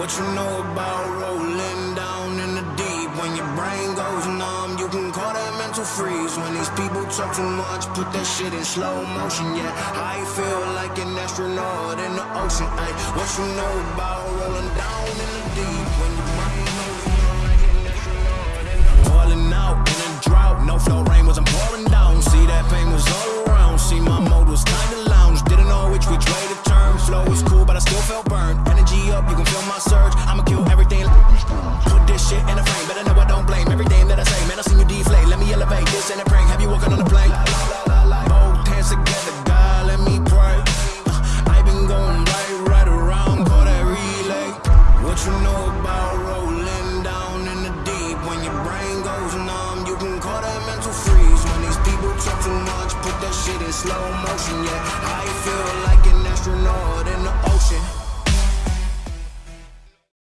What you know about rolling down in the deep? When your brain goes numb, you can call that mental freeze. When these people talk too much, put that shit in slow motion. Yeah, I feel like an astronaut in the ocean. Ay, what you know about rolling down? frozen numb. You can call that mental freeze. When these people talk too much Put that shit in slow motion, yeah. I feel like